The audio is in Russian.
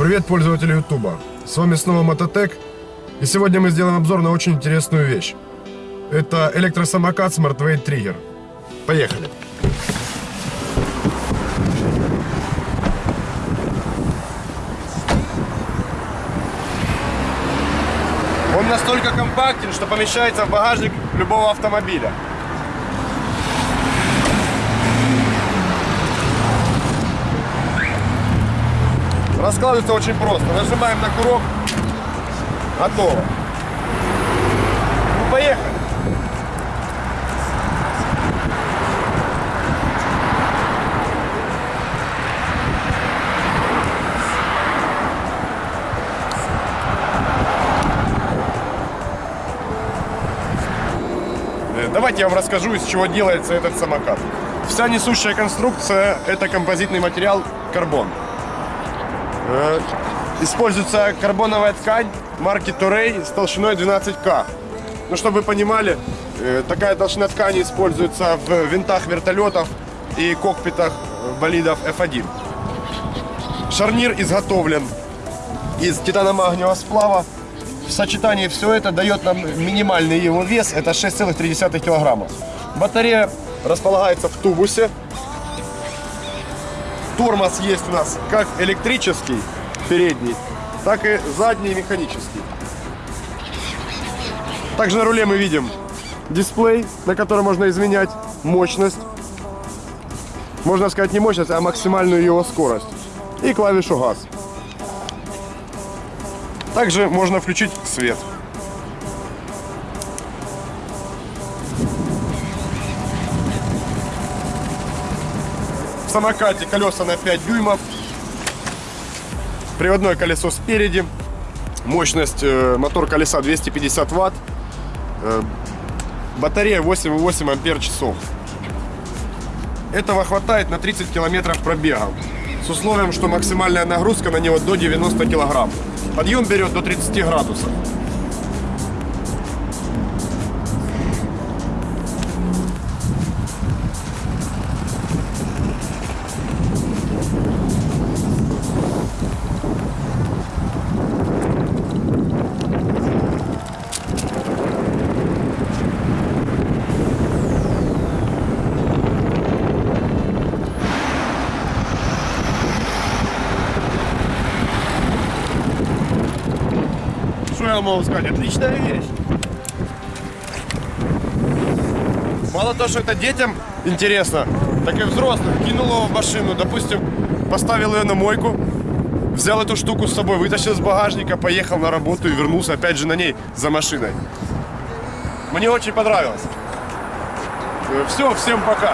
Привет, пользователи Ютуба. С вами снова Мототек. И сегодня мы сделаем обзор на очень интересную вещь. Это электросамокат SmartWeight Trigger. Поехали. Он настолько компактен, что помещается в багажник любого автомобиля. Раскладывается очень просто. Нажимаем на курок. Готово. Ну, поехали. Э, Давайте я вам расскажу, из чего делается этот самокат. Вся несущая конструкция – это композитный материал карбон. Э, Используется карбоновая ткань марки Турей с толщиной 12К. Ну, чтобы вы понимали, э, такая толщина ткани используется в винтах вертолетов и кокпитах болидов F1. Шарнир изготовлен из титано-магниевого сплава. В сочетании все это дает нам минимальный его вес, это 6,3 килограмма. Батарея располагается в тубусе. Тормоз есть у нас как электрический, передний, так и задний механический. Также на руле мы видим дисплей, на котором можно изменять мощность. Можно сказать не мощность, а максимальную его скорость. И клавишу газ. Также можно включить свет. В самокате колеса на 5 дюймов. Приводное колесо спереди. Мощность э, мотор колеса 250 ватт. Э, батарея 8,8 ампер часов. Этого хватает на 30 километров пробега. С условием, что максимальная нагрузка на него до 90 килограмм. Подъем берет до 30 градусов. Что могу сказать? Отличная вещь. Мало того, что это детям интересно, так и взрослым. Кинул его в машину, допустим, поставил ее на мойку, взял эту штуку с собой, вытащил из багажника, поехал на работу и вернулся опять же на ней за машиной. Мне очень понравилось. Все, всем пока.